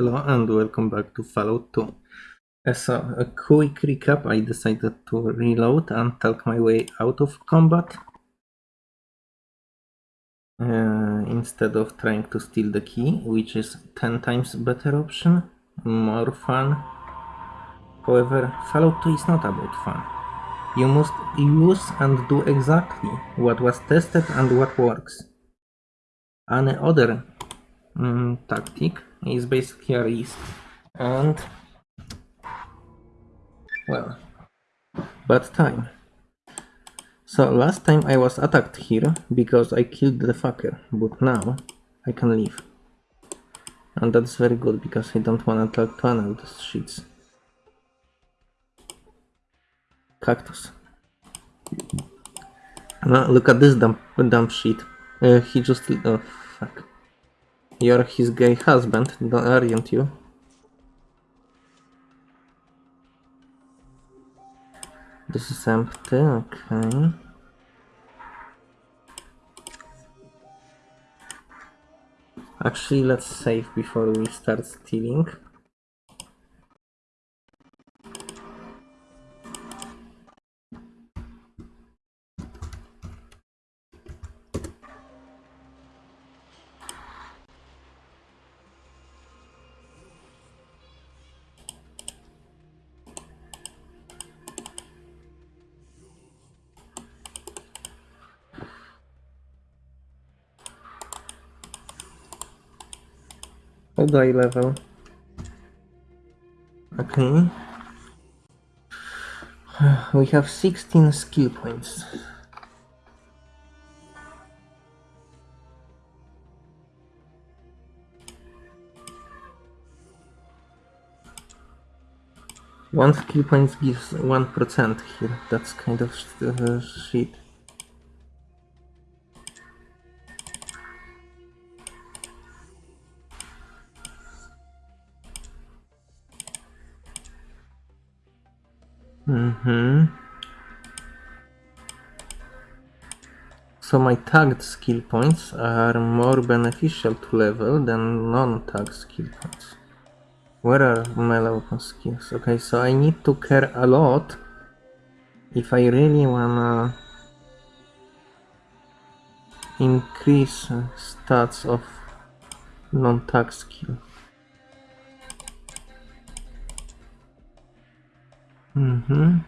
Hello and welcome back to Fallout 2. As a, a quick recap, I decided to reload and talk my way out of combat. Uh, instead of trying to steal the key, which is 10 times better option, more fun. However, Fallout 2 is not about fun. You must use and do exactly what was tested and what works. Any other um, tactic is basically a risk and well bad time. So last time I was attacked here because I killed the fucker but now I can leave. And that's very good because I don't want to talk to any of cactus. Look at this dumb, dumb shit. Uh, he just oh fuck you're his gay husband, aren't you? This is empty, okay. Actually, let's save before we start stealing. How level? Okay. We have 16 skill points. One skill point gives 1% here. That's kind of uh, shit. Mm-hmm. So my tagged skill points are more beneficial to level than non-tagged skill points. Where are melee weapon skills? Okay, so I need to care a lot if I really wanna increase stats of non-tagged skill. Mm-hmm.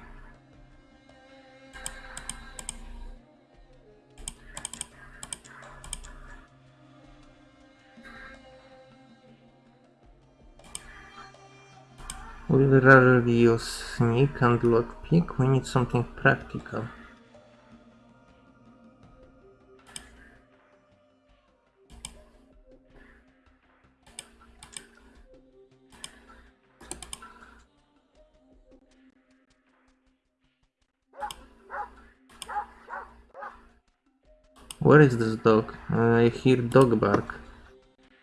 We'd rather use sneak and lockpick, we need something practical. Where is this dog? I hear dog bark.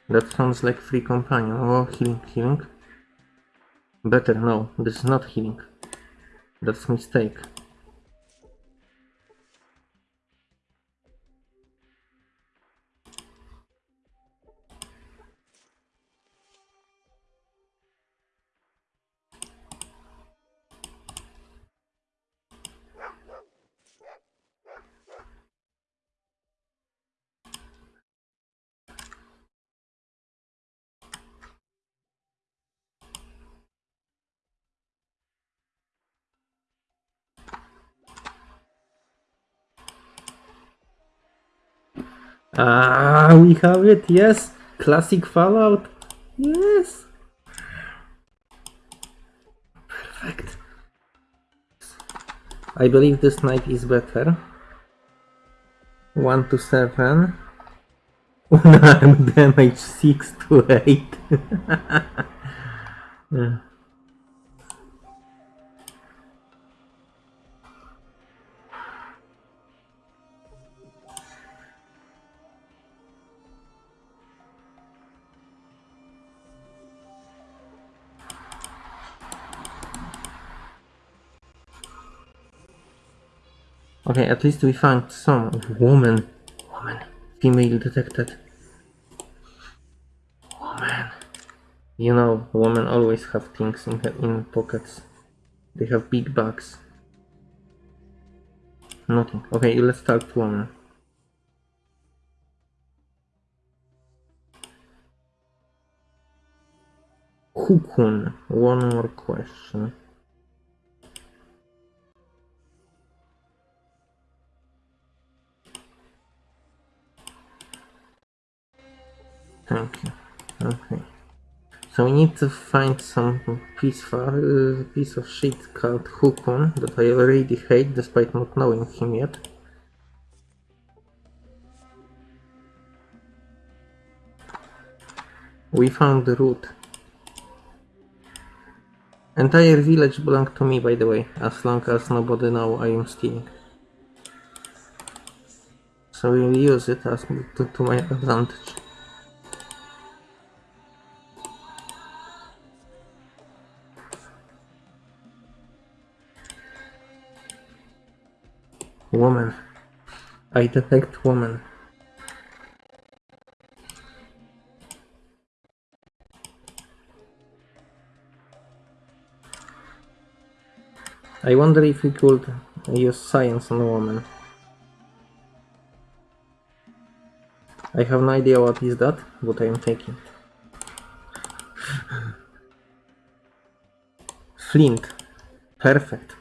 That sounds like free companion. Oh, healing, healing. Better, no, this is not healing. That's mistake. Ah, we have it, yes! Classic Fallout! Yes! Perfect. I believe this knife is better. 1 to 7. Unarmed damage 6 to 8. yeah. Okay, at least we found some woman. Woman. Female detected. Woman. You know, women always have things in her, in pockets. They have big bags. Nothing. Okay, let's talk to woman. Hukun. One more question. You. Okay. So we need to find some piece, uh, piece of shit called Hukun that I already hate despite not knowing him yet. We found the root. Entire village belongs to me by the way, as long as nobody know I am stealing. So we'll use it as to, to my advantage. Woman. I detect woman. I wonder if we could use science on woman. I have no idea what is that, but I am taking. Flint. Perfect.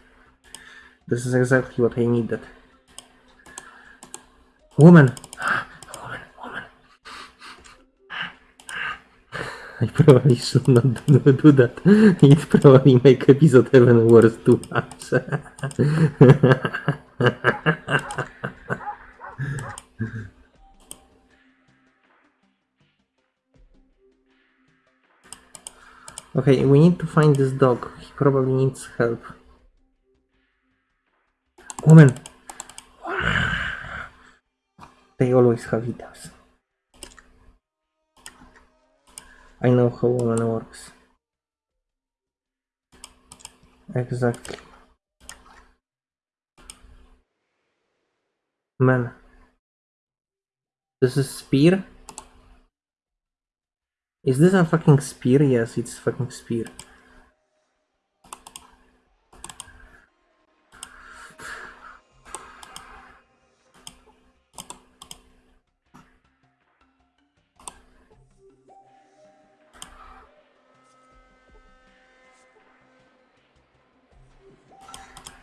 This is exactly what I needed. Woman! Woman, woman. I probably should not do, that. It probably make episode even worse too much. okay, we need to find this dog. He probably needs help. Woman! They always have it items. I know how woman works. Exactly. Man. This is spear? Is this a fucking spear? Yes, it's fucking spear.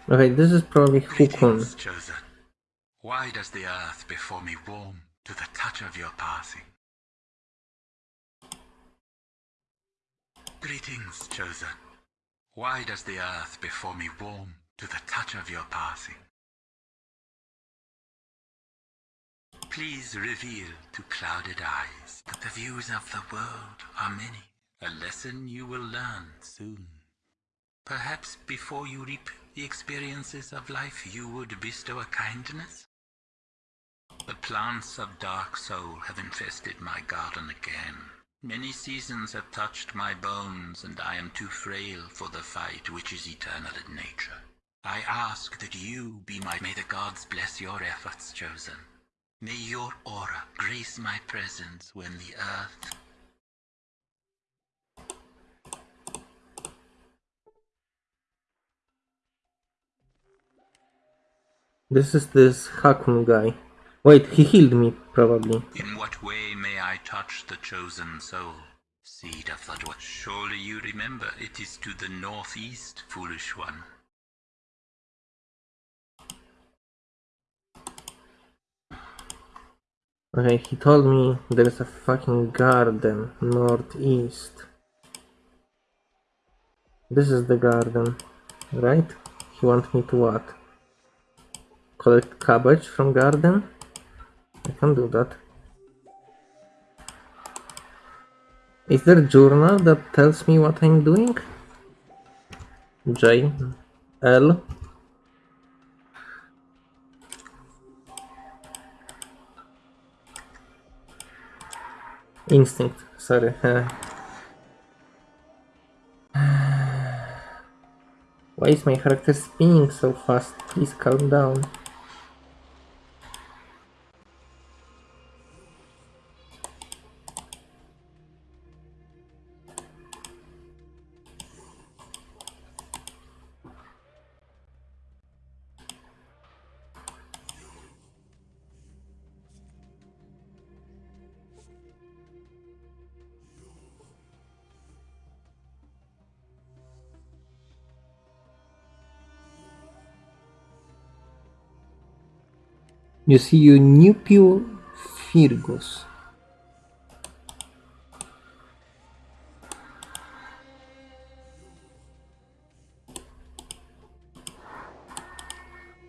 Okay, this is probably Hukun. Why does the earth before me warm to the touch of your passing? Greetings, chosen. Why does the earth before me warm to the touch of your passing? Please reveal to clouded eyes that the views of the world are many, a lesson you will learn soon. Perhaps before you reap the experiences of life, you would bestow a kindness? The plants of dark soul have infested my garden again. Many seasons have touched my bones, and I am too frail for the fight which is eternal in nature. I ask that you be my... May the gods bless your efforts, chosen. May your aura grace my presence when the earth This is this Hakun guy. Wait, he healed me, probably. In what way may I touch the chosen soul? Seed of the dwarf. Surely you remember it is to the northeast, foolish one. Okay, he told me there's a fucking garden northeast. This is the garden, right? He wants me to what? Collect cabbage from garden? I can do that. Is there a journal that tells me what I'm doing? J L Instinct, sorry. Why is my character spinning so fast? Please calm down. You see, you Nupio Firgus.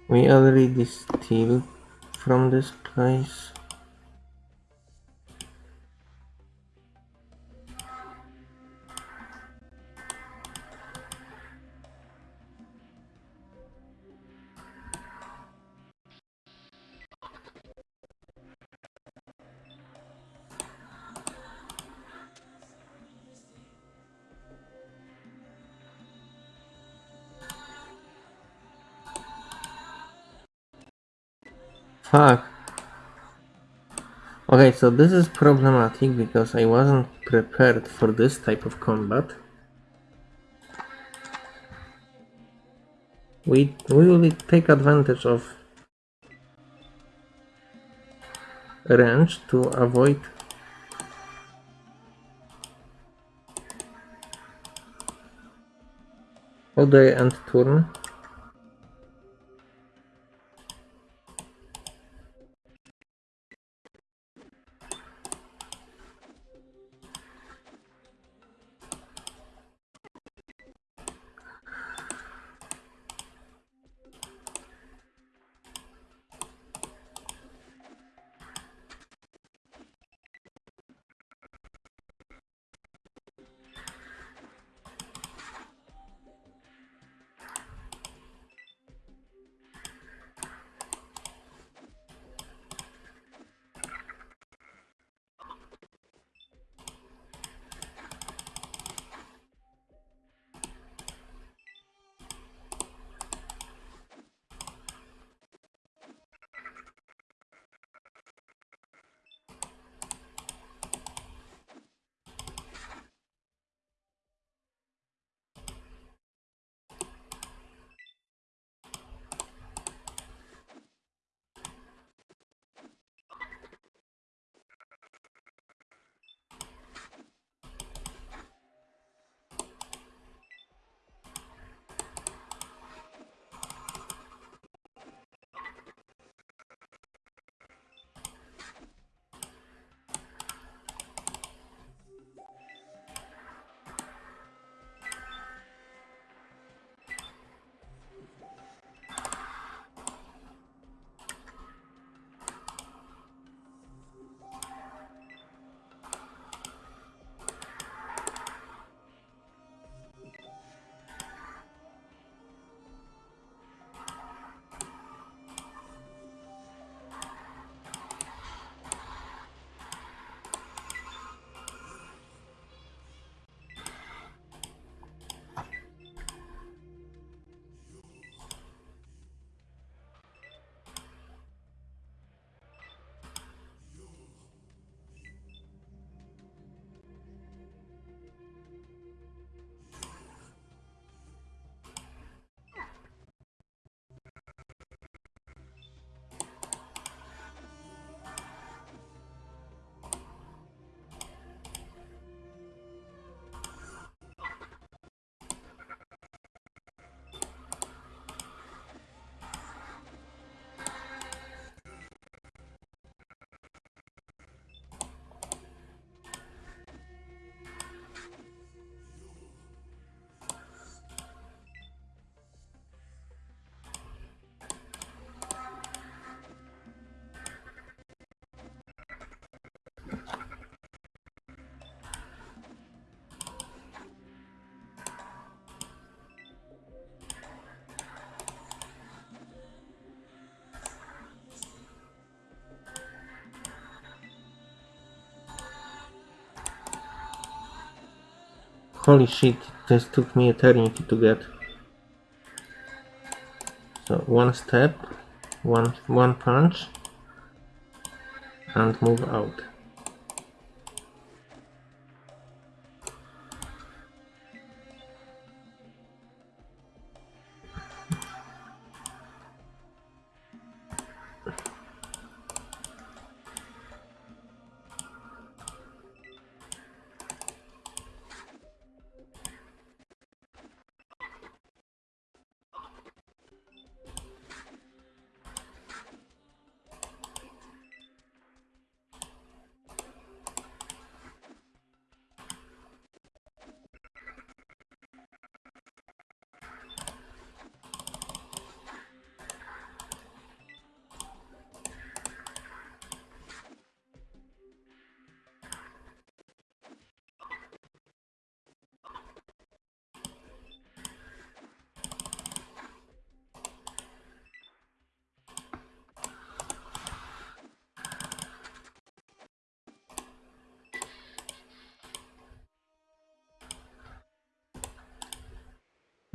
We already steal from this place. Okay, so this is problematic because I wasn't prepared for this type of combat. We, we will take advantage of range to avoid Oday and turn. Holy shit, this took me eternity to get. So one step, one one punch, and move out.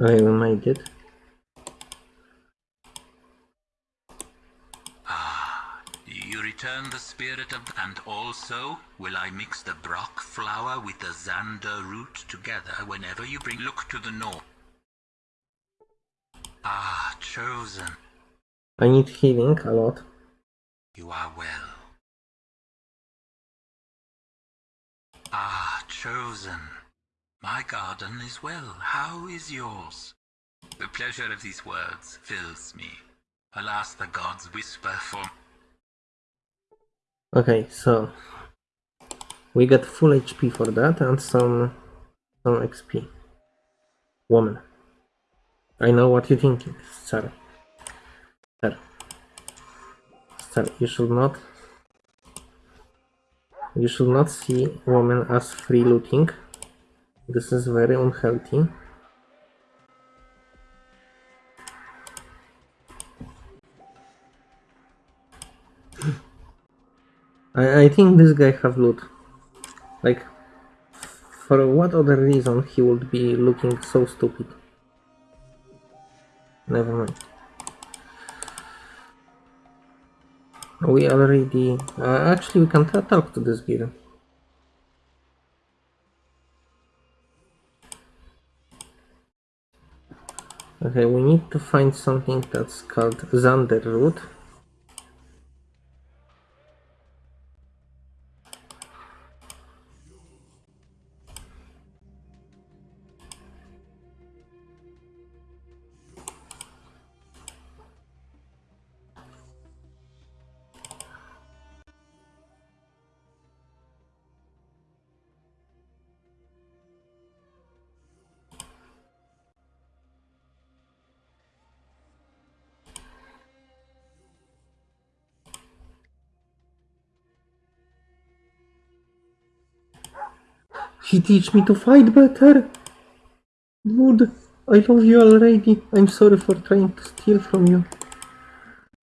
I made it. Ah, you return the spirit of, and also will I mix the Broc flower with the Xander root together whenever you bring. Look to the north. Ah, chosen. I need healing a lot. You are well. Ah, chosen. My garden is well. How is yours? The pleasure of these words fills me. Alas, the gods whisper for. Okay, so we got full HP for that and some some XP. Woman. I know what you're thinking, sir. Sir. Sir, you should not you should not see woman as free looting. This is very unhealthy. I, I think this guy have loot. Like, for what other reason he would be looking so stupid? Never mind. We already... Uh, actually, we can talk to this gear. Okay, we need to find something that's called Xander root. He teach me to fight better. Dude, I love you already. I'm sorry for trying to steal from you.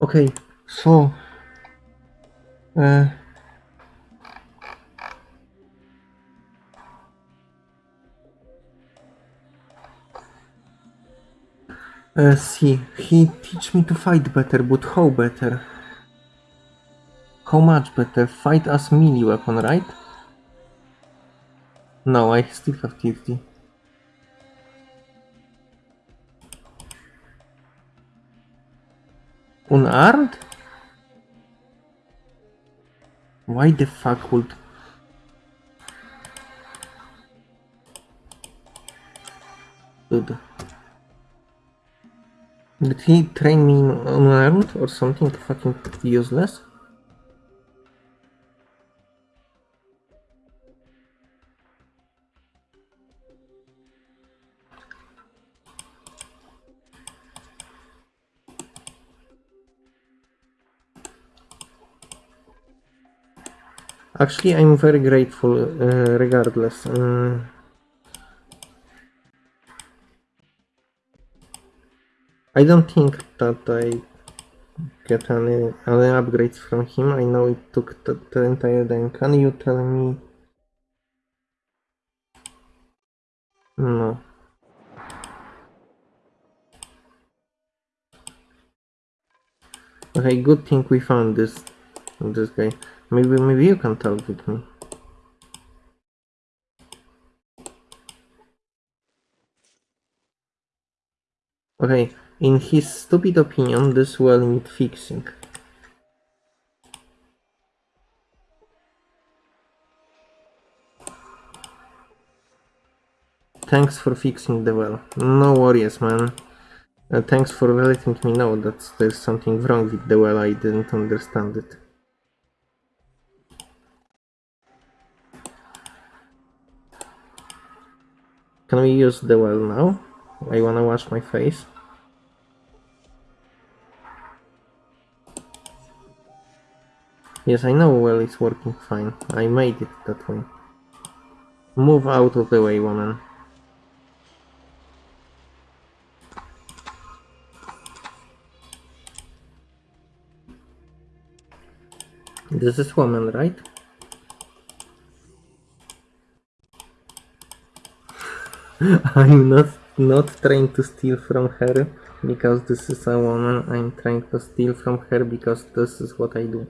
Okay, so... Uh, uh, see, he teach me to fight better, but how better? How much better? Fight as melee weapon, right? No, I still have TFT. Unarmed? Why the fuck would... Dude. Did he train me unarmed or something fucking useless? Actually, I'm very grateful, uh, regardless. Uh, I don't think that I get any, any upgrades from him. I know it took the, the entire time. Can you tell me? No. Okay, good thing we found this this guy. Maybe maybe you can talk with me. Okay, in his stupid opinion, this well need fixing. Thanks for fixing the well. No worries, man. Uh, thanks for letting me know that there's something wrong with the well. I didn't understand it. Can we use the well now? I wanna wash my face. Yes, I know well it's working fine. I made it that way. Move out of the way, woman. This is woman, right? I'm not not trying to steal from her because this is a woman. I'm trying to steal from her because this is what I do.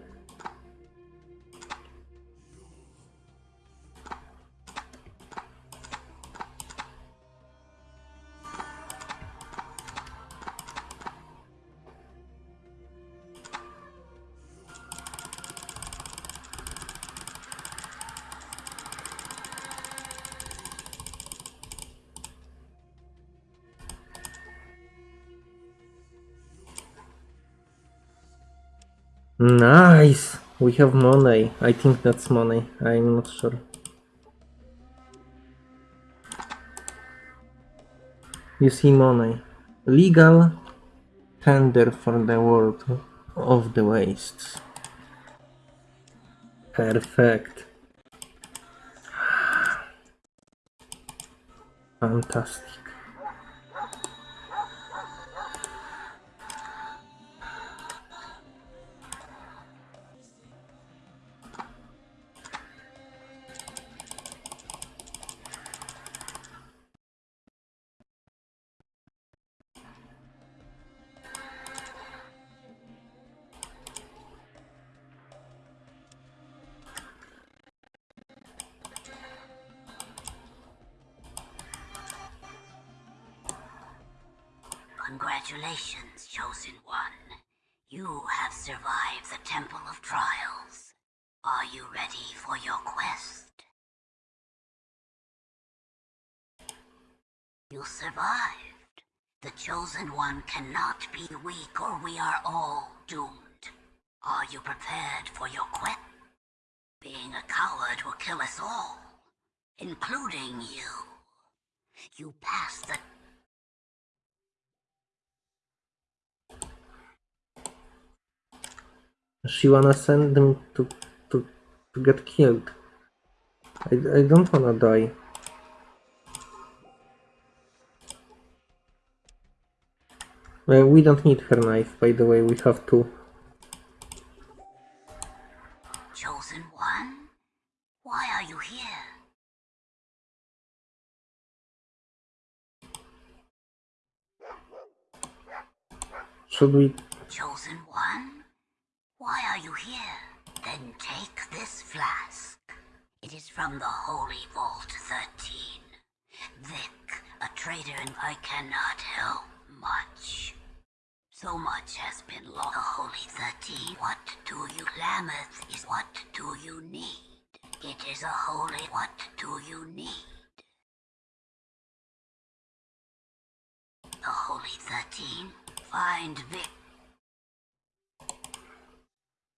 Have money. I think that's money. I'm not sure. You see money. Legal tender for the world of the wastes. Perfect. Fantastic. Chosen One. You have survived the Temple of Trials. Are you ready for your quest? You survived. The Chosen One cannot be weak or we are all doomed. Are you prepared for your quest? Being a coward will kill us all, including you. You passed the She wanna send them to to to get killed. I, I don't wanna die. Well, we don't need her knife, by the way, we have two. Chosen One? Why are you here? Should we Chosen One? Why are you here? Then take this flask. It is from the Holy Vault 13. Vic, a traitor and I cannot help much. So much has been lost. The Holy 13. What do you... Lamath is what do you need? It is a holy... What do you need? The Holy 13. Find Vic.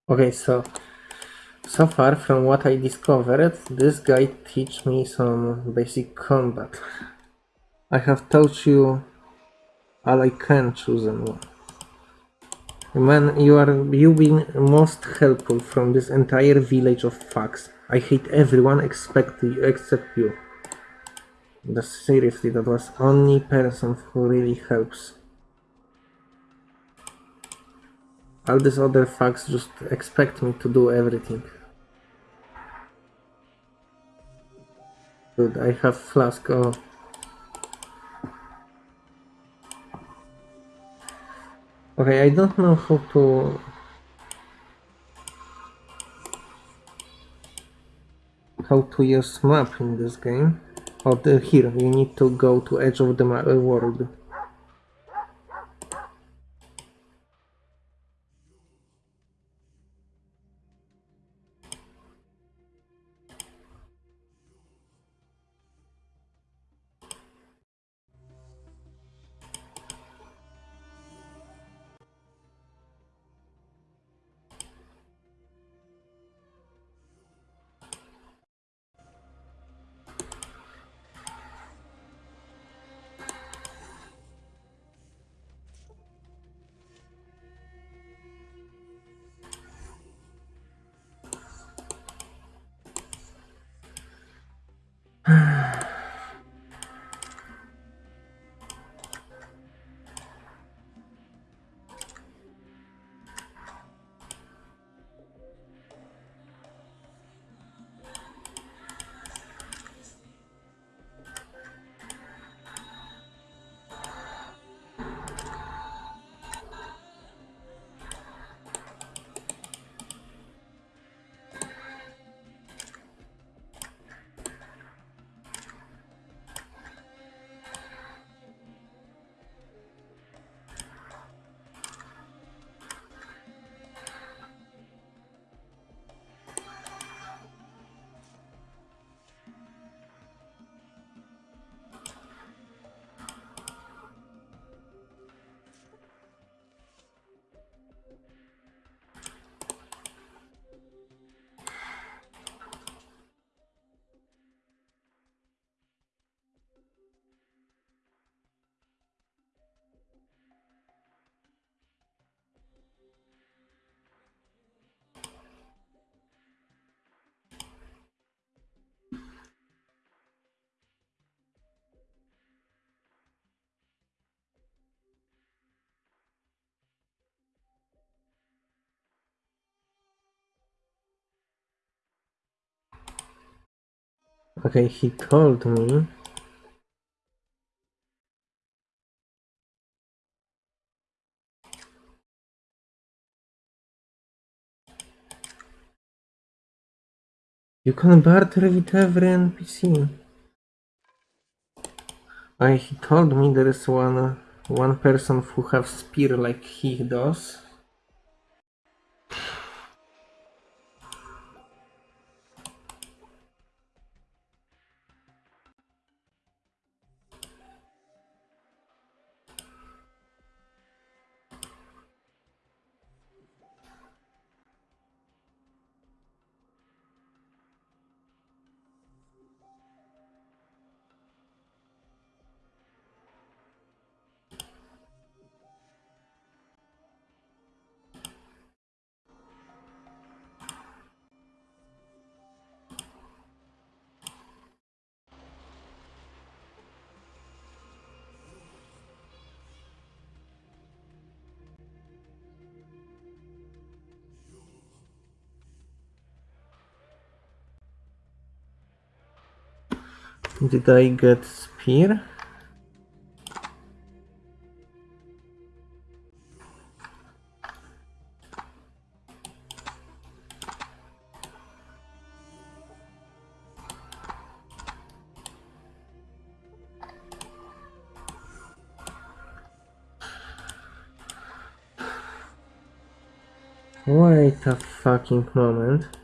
Okay, so so far from what I discovered, this guy teach me some basic combat. I have taught you all I can chosen one. Man, you are you been most helpful from this entire village of fucks. I hate everyone except you, except you. The seriously, that was only person who really helps. All these other fucks just expect me to do everything. Dude, I have flask. Oh. Okay, I don't know how to. How to use map in this game. Oh, the, here you need to go to edge of the uh, world. Okay, he told me. You can barter with every NPC. I, he told me there is one one person who have spear like he does. Did I get spear? Wait a fucking moment.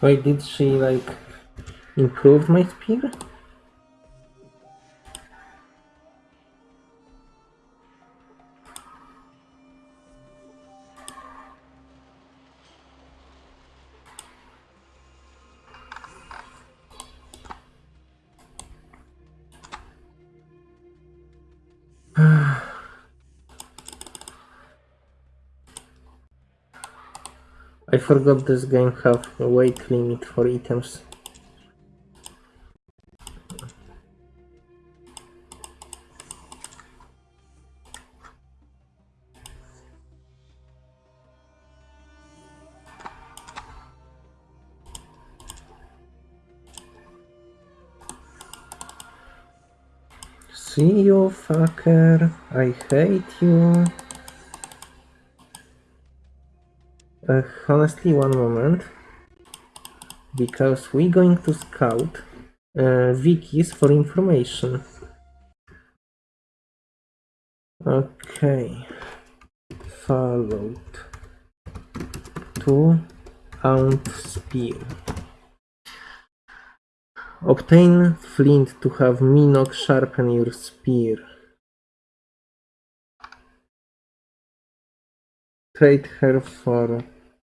Wait, did she like improve my spear? Forgot this game have a weight limit for items. See you, fucker. I hate you. Uh, honestly, one moment. Because we're going to scout uh, wikis for information. Okay. Followed. To Aunt Spear. Obtain flint to have Mynoc sharpen your spear. Trade her for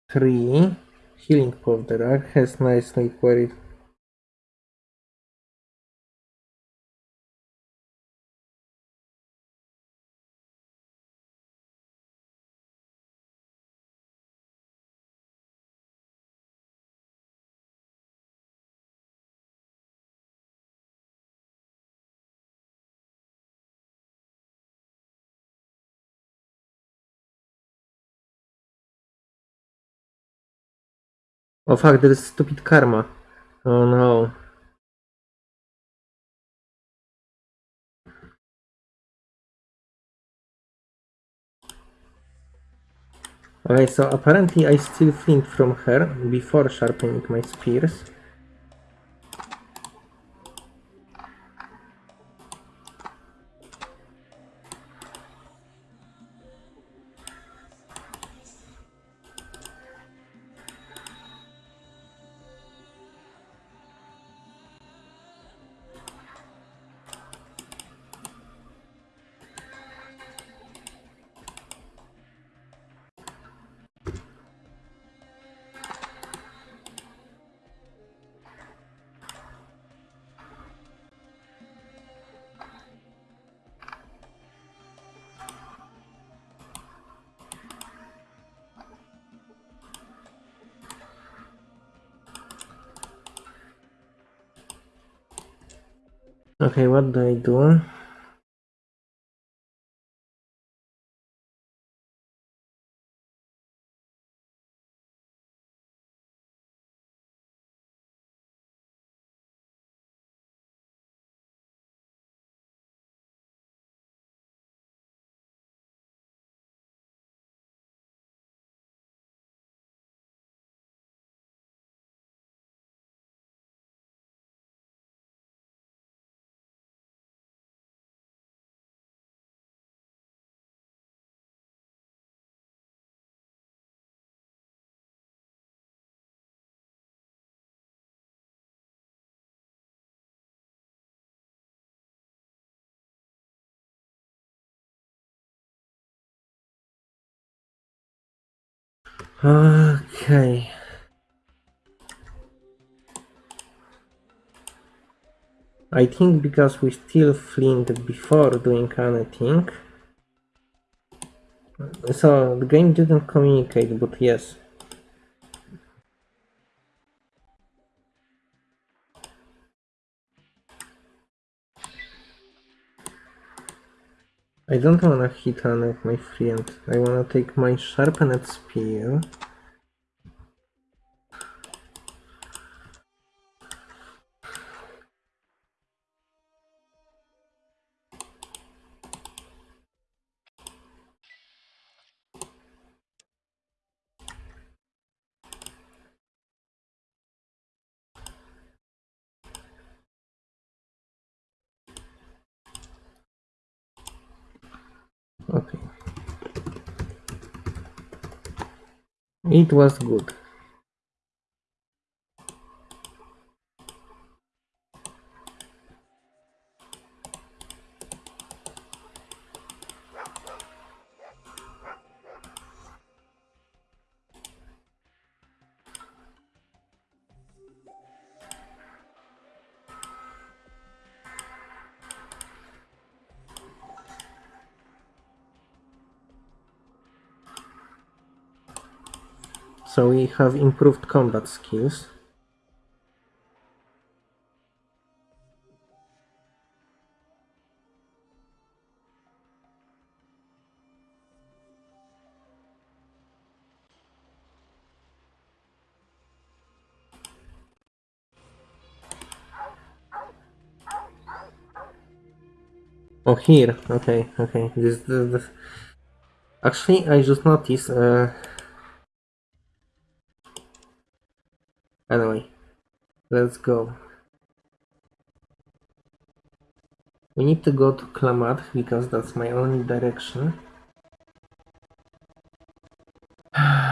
three. Healing powder has nicely queried. Oh fuck, there is stupid karma. Oh no. Okay, so apparently I steal flint from her before sharpening my spears. Okay, what do I do? Okay. I think because we still flint before doing anything. So the game didn't communicate, but yes. I don't wanna hit of my friend. I wanna take my sharpened spear. It was good. Have improved combat skills. Oh, here. Okay, okay. This, this, this. Actually, I just noticed. Uh... Anyway, let's go. We need to go to Klamath because that's my only direction.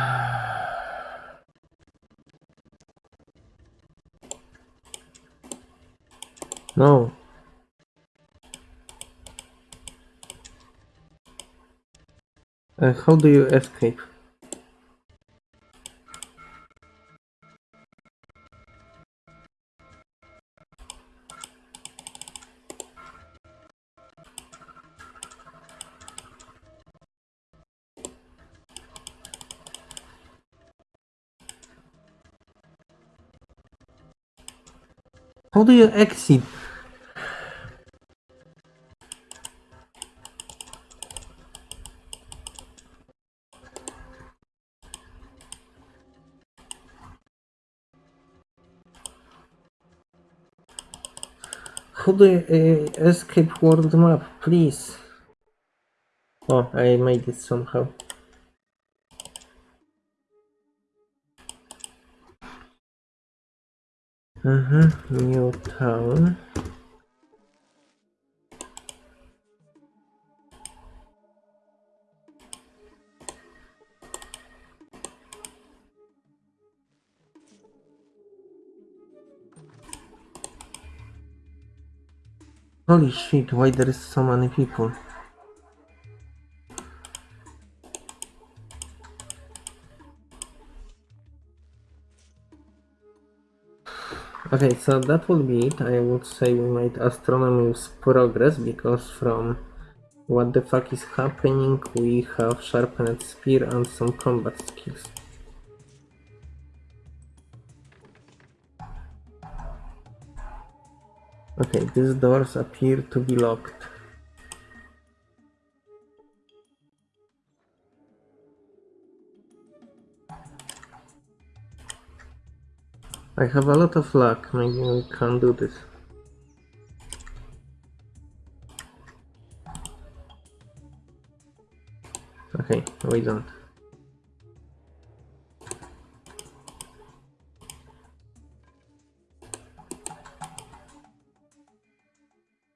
No. Uh, how do you escape? How do you exit? Could I uh, escape world map, please? Oh, I made it somehow. Uh-huh, new town. Holy shit, why there is so many people? Okay, so that will be it. I would say we made astronomy's progress because from what the fuck is happening we have sharpened spear and some combat skills. Okay, these doors appear to be locked. I have a lot of luck, maybe we can do this. Okay, we don't.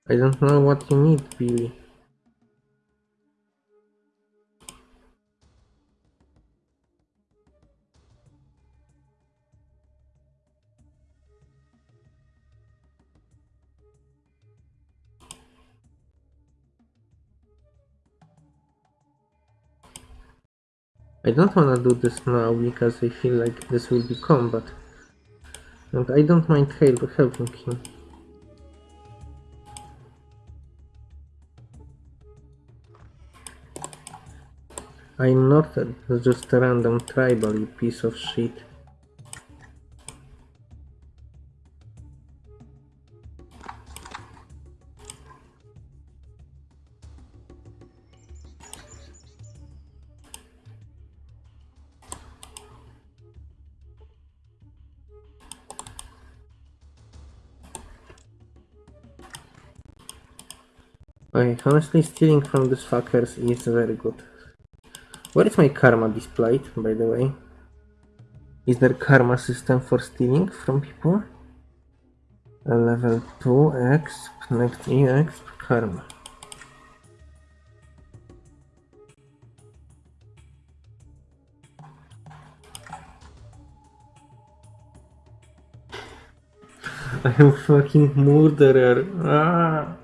I don't know what you need, Billy. I don't wanna do this now because I feel like this will be combat. And I don't mind help helping him. I'm not a- just a random tribal, you piece of shit. Honestly, stealing from these fuckers is very good. Where is my karma displayed, by the way? Is there karma system for stealing from people? A level 2 exp, next exp, karma. I am fucking murderer. Ah,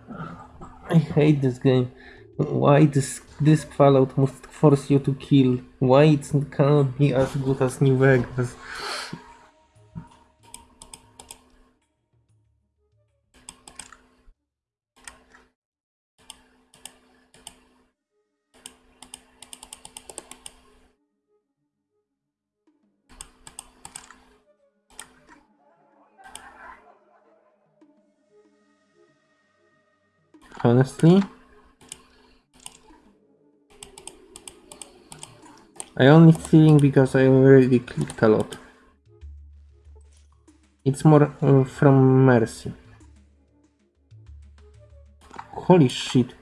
I hate this game. Why this this Fallout must force you to kill? Why it cannot be as good as New Vegas? Honestly, I only stealing because I already clicked a lot. It's more uh, from mercy. Holy shit.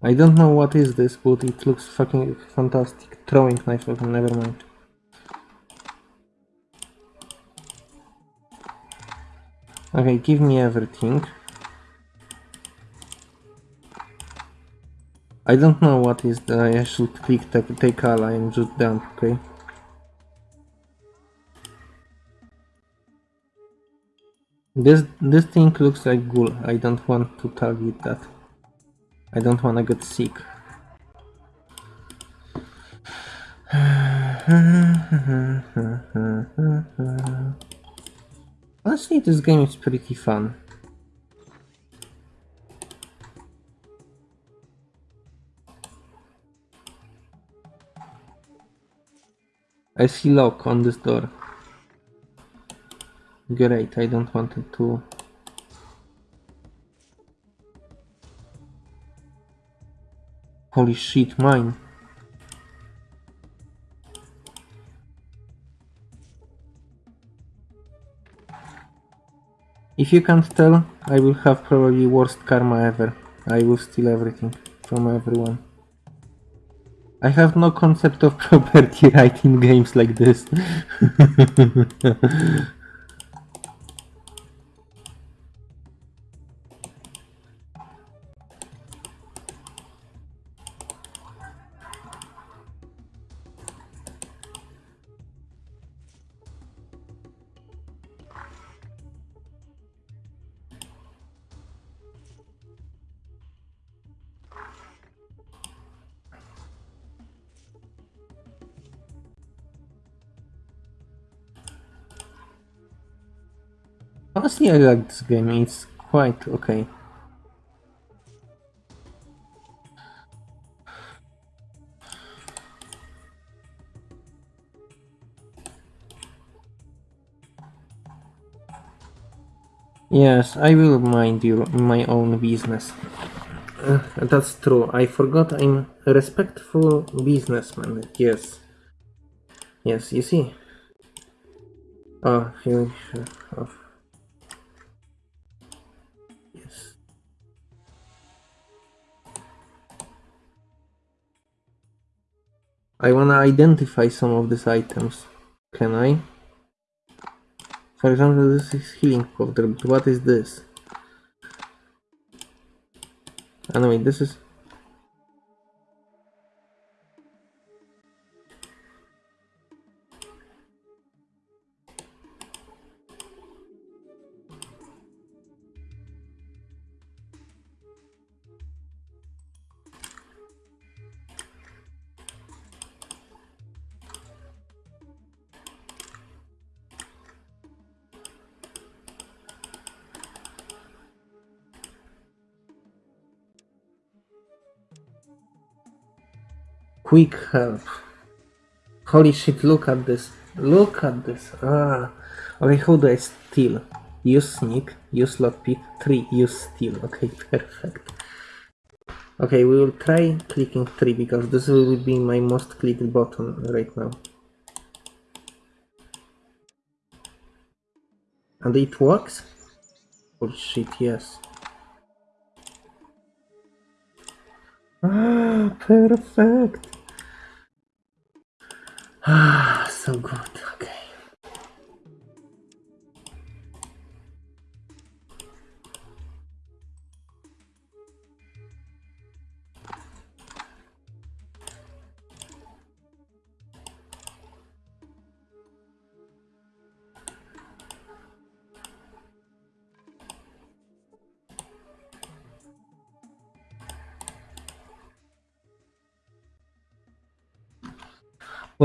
I don't know what is this, but it looks fucking fantastic. Throwing knife, okay, never mind. Okay, give me everything. I don't know what is the I should click take, take ally and just dump, okay? This this thing looks like ghoul. I don't want to target that. I don't wanna get sick. Honestly, this game is pretty fun. I see lock on this door. Great, I don't want it to... Holy shit, mine. If you can't tell, I will have probably worst karma ever. I will steal everything from everyone. I have no concept of property right in games like this. Honestly, I like this game. It's quite okay. Yes, I will mind your my own business. Uh, that's true. I forgot I'm a respectful businessman. Yes. Yes, you see. Oh, you. I wanna identify some of these items. Can I? For example, this is healing powder, what is this? Anyway, this is... Quick help. Holy shit, look at this. Look at this. Ah. Okay, how do I steal? Use sneak, use lockpick, 3, use steal. Okay, perfect. Okay, we will try clicking 3 because this will be my most clicked button right now. And it works? Holy shit, yes. Ah, perfect. Ah, so good. Okay.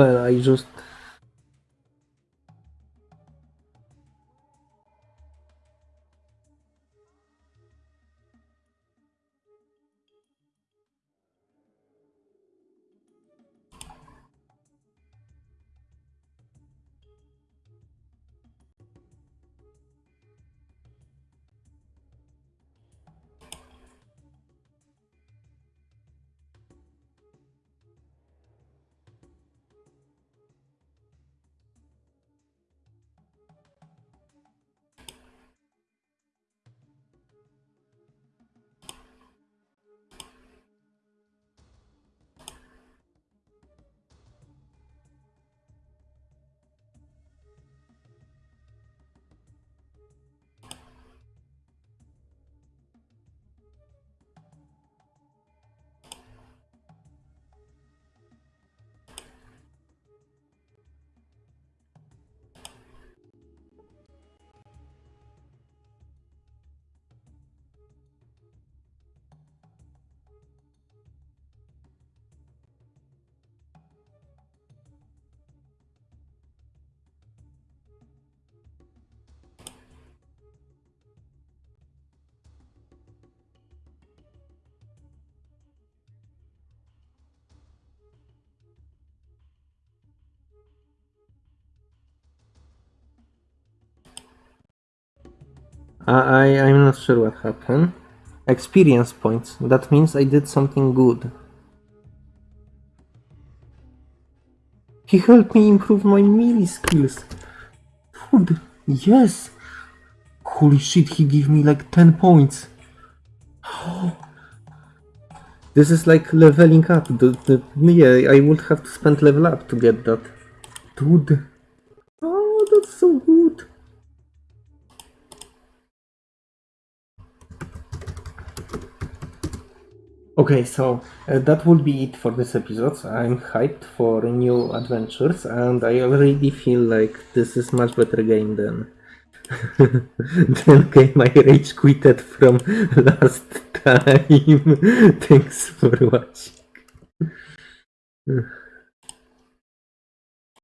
Well, I just I, I I'm not sure what happened. Experience points. That means I did something good. He helped me improve my melee skills. Dude, yes. Holy shit, he gave me like 10 points. This is like leveling up. The, the, yeah, I would have to spend level up to get that. Dude. Oh, that's so good. Okay, so uh, that will be it for this episode. I'm hyped for new adventures, and I already feel like this is much better game than than game I rage quitted from last time. Thanks for watching.